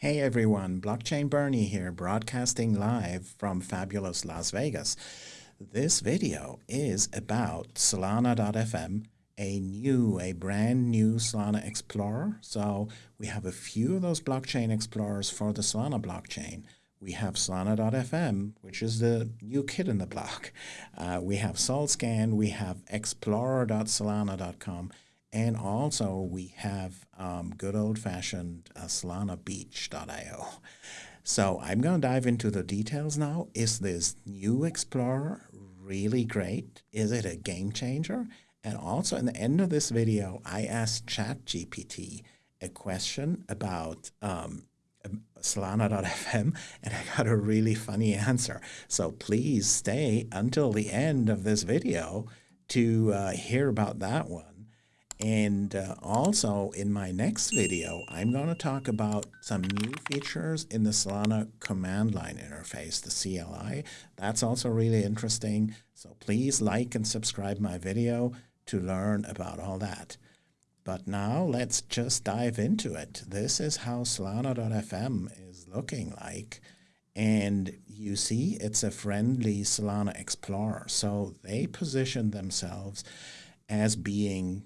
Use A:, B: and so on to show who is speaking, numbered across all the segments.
A: Hey everyone, Blockchain Bernie here, broadcasting live from fabulous Las Vegas. This video is about Solana.fm, a new, a brand new Solana Explorer. So we have a few of those blockchain explorers for the Solana blockchain. We have Solana.fm, which is the new kid in the block. Uh, we have SolScan, we have Explorer.solana.com, and also we have um, good old-fashioned uh, solanabeach.io. So I'm going to dive into the details now. Is this new Explorer really great? Is it a game changer? And also in the end of this video, I asked ChatGPT a question about um, Solana.fm and I got a really funny answer. So please stay until the end of this video to uh, hear about that one. And uh, also in my next video, I'm going to talk about some new features in the Solana command line interface, the CLI. That's also really interesting. So please like and subscribe my video to learn about all that. But now let's just dive into it. This is how Solana.fm is looking like. And you see, it's a friendly Solana Explorer. So they position themselves as being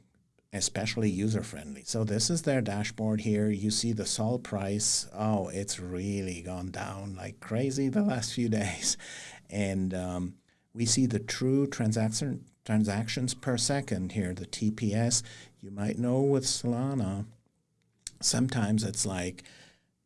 A: especially user-friendly. So this is their dashboard here. You see the SOL price. Oh, it's really gone down like crazy the last few days. And um, we see the true transaction transactions per second here, the TPS. You might know with Solana, sometimes it's like,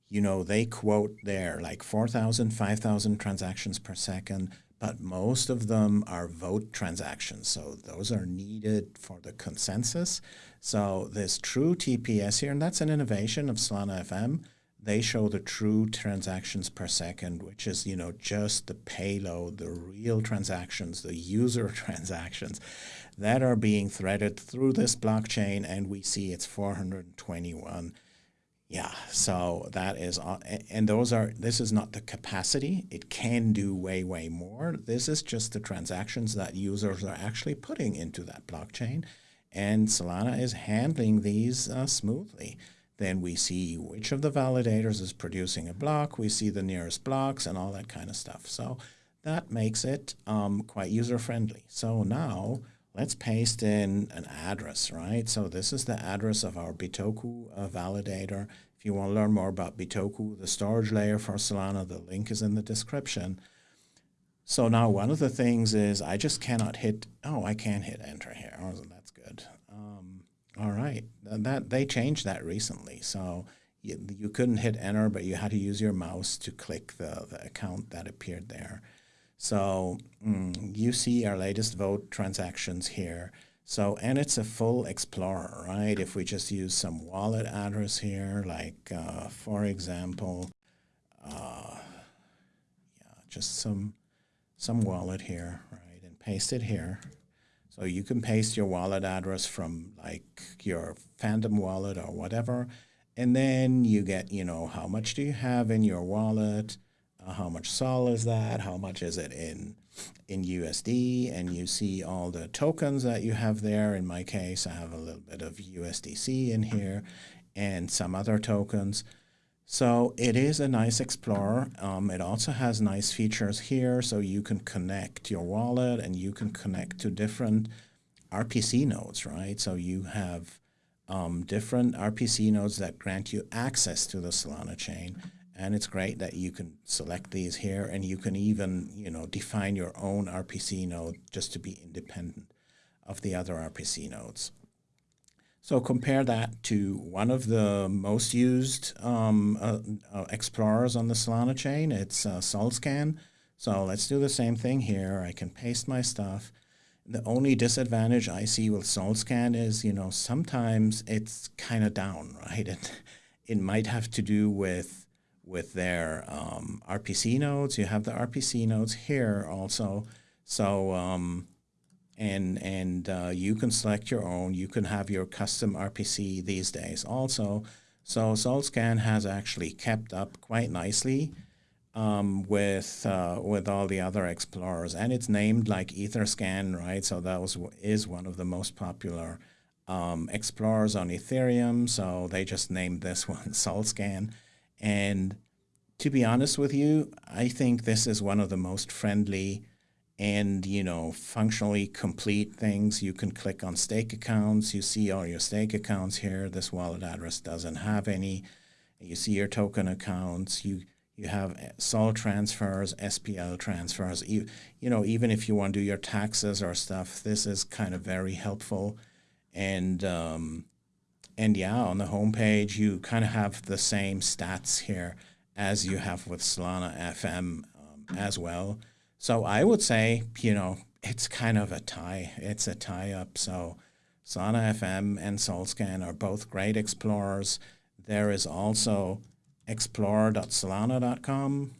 A: you know, they quote there like 4,000, 5,000 transactions per second but most of them are vote transactions. So those are needed for the consensus. So this true TPS here, and that's an innovation of Solana FM, they show the true transactions per second, which is, you know, just the payload, the real transactions, the user transactions that are being threaded through this blockchain. And we see it's 421 yeah, so that is, and those are, this is not the capacity. It can do way, way more. This is just the transactions that users are actually putting into that blockchain. And Solana is handling these uh, smoothly. Then we see which of the validators is producing a block. We see the nearest blocks and all that kind of stuff. So that makes it um, quite user-friendly. So now let's paste in an address, right? So this is the address of our Bitoku uh, validator. If you want to learn more about Bitoku, the storage layer for Solana, the link is in the description. So now one of the things is I just cannot hit, oh, I can hit enter here. Oh, that's good. Um, all right, that they changed that recently. So you, you couldn't hit enter, but you had to use your mouse to click the, the account that appeared there. So mm, you see our latest vote transactions here. So, and it's a full Explorer, right? If we just use some wallet address here, like, uh, for example, uh, yeah, just some, some wallet here, right? And paste it here. So you can paste your wallet address from like your Phantom wallet or whatever. And then you get, you know, how much do you have in your wallet? Uh, how much SOL is that, how much is it in in USD, and you see all the tokens that you have there. In my case, I have a little bit of USDC in here and some other tokens. So it is a nice Explorer. Um, it also has nice features here, so you can connect your wallet and you can connect to different RPC nodes, right? So you have um, different RPC nodes that grant you access to the Solana chain. And it's great that you can select these here and you can even, you know, define your own RPC node just to be independent of the other RPC nodes. So compare that to one of the most used um, uh, uh, explorers on the Solana chain. It's uh, SolScan. So let's do the same thing here. I can paste my stuff. The only disadvantage I see with SolScan is, you know, sometimes it's kind of down, right? It, it might have to do with with their um, RPC nodes. You have the RPC nodes here also. So, um, and, and uh, you can select your own. You can have your custom RPC these days also. So SolScan has actually kept up quite nicely um, with uh, with all the other explorers, and it's named like EtherScan, right? So that was is one of the most popular um, explorers on Ethereum. So they just named this one SolScan. And to be honest with you, I think this is one of the most friendly and you know functionally complete things. You can click on stake accounts. You see all your stake accounts here. This wallet address doesn't have any. You see your token accounts. You you have sol transfers spl transfers. You, you know even if you want to do your taxes or stuff this is kind of very helpful. And um, and yeah on the home page you kind of have the same stats here as you have with solana fm um, as well so I would say, you know, it's kind of a tie. It's a tie up. So Solana FM and Solscan are both great explorers. There is also explorer.solana.com.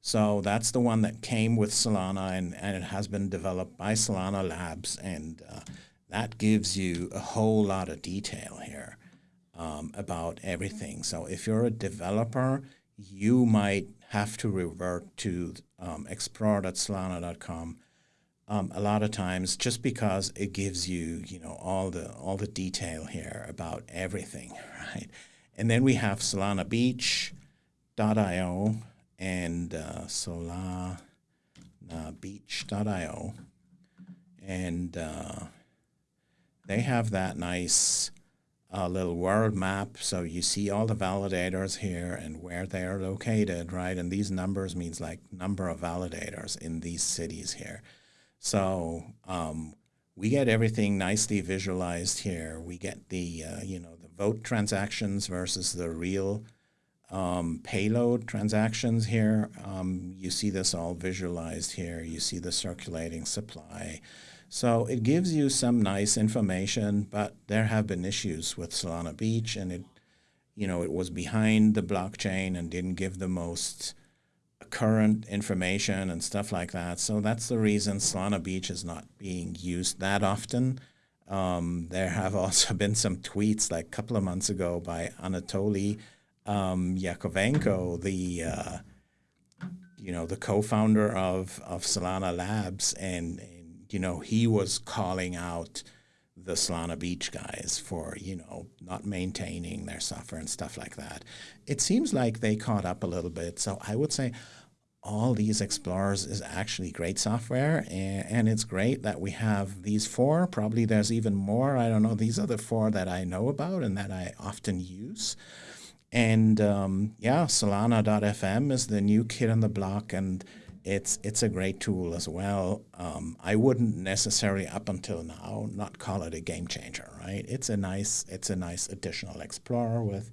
A: So that's the one that came with Solana and, and it has been developed by Solana Labs. And uh, that gives you a whole lot of detail here um, about everything. So if you're a developer, you might have to revert to um, explorer.solana.com um, a lot of times just because it gives you you know all the all the detail here about everything right and then we have solana beach.io and uh, solana beach.io and uh, they have that nice a little world map. So you see all the validators here and where they are located, right? And these numbers means like number of validators in these cities here. So um, we get everything nicely visualized here. We get the, uh, you know, the vote transactions versus the real um, payload transactions here. Um, you see this all visualized here. You see the circulating supply. So it gives you some nice information, but there have been issues with Solana Beach and it, you know, it was behind the blockchain and didn't give the most current information and stuff like that. So that's the reason Solana Beach is not being used that often. Um, there have also been some tweets like a couple of months ago by Anatoly um, Yakovenko, the uh, you know the co-founder of of Solana Labs, and you know, he was calling out the Solana Beach guys for, you know, not maintaining their software and stuff like that. It seems like they caught up a little bit. So I would say all these explorers is actually great software and, and, it's great that we have these four probably there's even more i don't know these are the four that i know about and that i often use and um, yeah solana.fm is the new kid on the block and it's it's a great tool as well. Um, I wouldn't necessarily up until now not call it a game changer, right? It's a nice it's a nice additional explorer with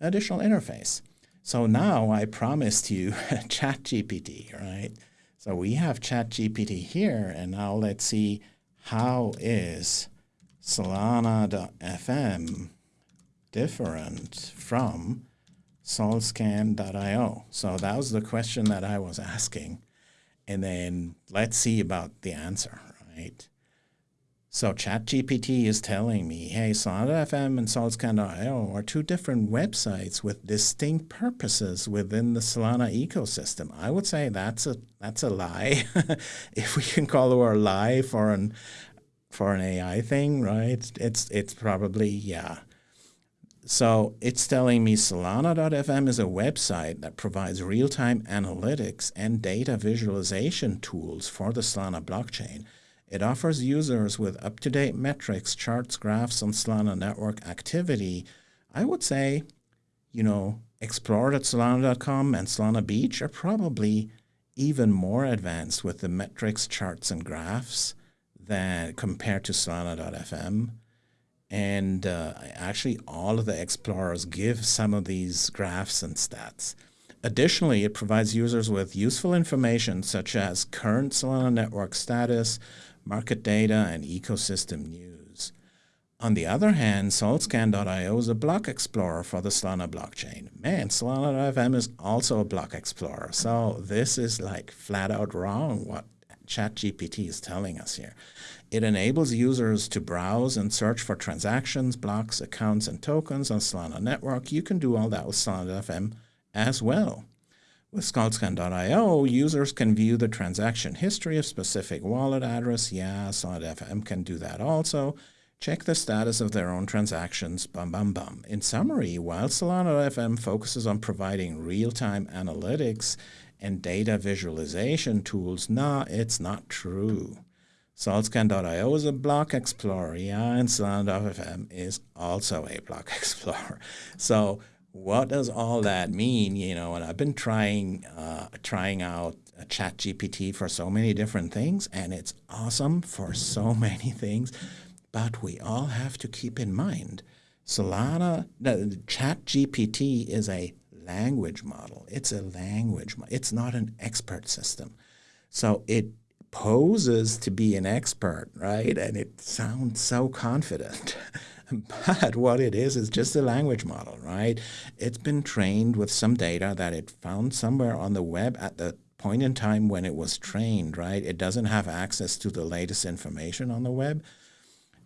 A: additional interface. So now I promised you ChatGPT, right? So we have ChatGPT here, and now let's see how is Solana.fm different from solscan.io? So that was the question that I was asking and then let's see about the answer, right? So ChatGPT is telling me, hey, Solana.fm and SolScan.io are two different websites with distinct purposes within the Solana ecosystem. I would say that's a that's a lie, if we can call it a lie for an for an AI thing, right? It's it's probably yeah. So it's telling me Solana.fm is a website that provides real-time analytics and data visualization tools for the Solana blockchain. It offers users with up-to-date metrics, charts, graphs on Solana network activity. I would say, you know, Explore.solana.com and Solana Beach are probably even more advanced with the metrics, charts, and graphs than compared to Solana.fm. And uh, actually, all of the explorers give some of these graphs and stats. Additionally, it provides users with useful information such as current Solana network status, market data, and ecosystem news. On the other hand, Solscan.io is a block explorer for the Solana blockchain. Man, Solana.fm is also a block explorer. So this is like flat out wrong what ChatGPT is telling us here. It enables users to browse and search for transactions, blocks, accounts, and tokens on Solana Network. You can do all that with Solana.fm as well. With Solscan.io, users can view the transaction history of specific wallet address. Yeah, Solana.fm can do that also. check the status of their own transactions, bum, bum, bum. In summary, while Solana.fm focuses on providing real-time analytics and data visualization tools, nah, it's not true. Solscan.io is a block explorer, yeah, and Solana.fm is also a block explorer. So what does all that mean? You know, and I've been trying uh, trying out ChatGPT for so many different things, and it's awesome for so many things. But we all have to keep in mind, Solana, no, ChatGPT is a language model. It's a language. It's not an expert system. So it poses to be an expert, right? And it sounds so confident. but what it is is just a language model, right? It's been trained with some data that it found somewhere on the web at the point in time when it was trained, right? It doesn't have access to the latest information on the web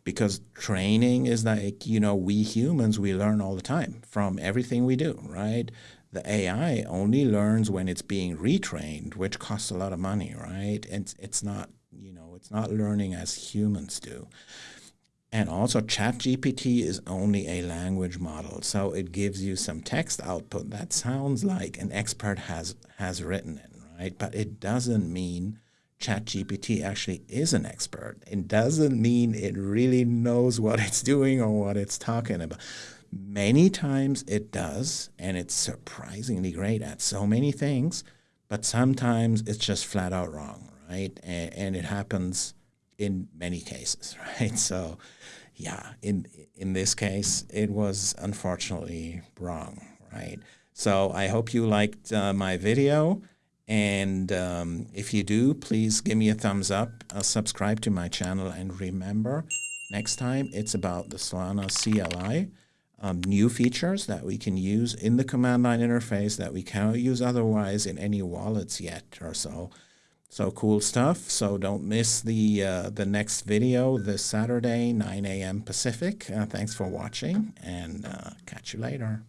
A: because training is like, you know, we humans, we learn all the time from everything we do, right? The AI only learns when it's being retrained, which costs a lot of money, right? And it's not, you know, it's not learning as humans do. And also ChatGPT is only a language model, so it gives you some text output that sounds like an expert has, has written it, right? But it doesn't mean ChatGPT actually is an expert. It doesn't mean it really knows what it's doing or what it's talking about. Many times it does, and it's surprisingly great at so many things, but sometimes it's just flat out wrong, right? And, and it happens in many cases, right? So, yeah, in in this case, it was unfortunately wrong, right? So I hope you liked uh, my video. And um, if you do, please give me a thumbs up, uh, subscribe to my channel, and remember, next time it's about the Solana CLI, um, new features that we can use in the command line interface that we cannot use otherwise in any wallets yet or so. So cool stuff. So don't miss the uh, the next video this Saturday, 9 a.m. Pacific. Uh, thanks for watching, and uh, catch you later.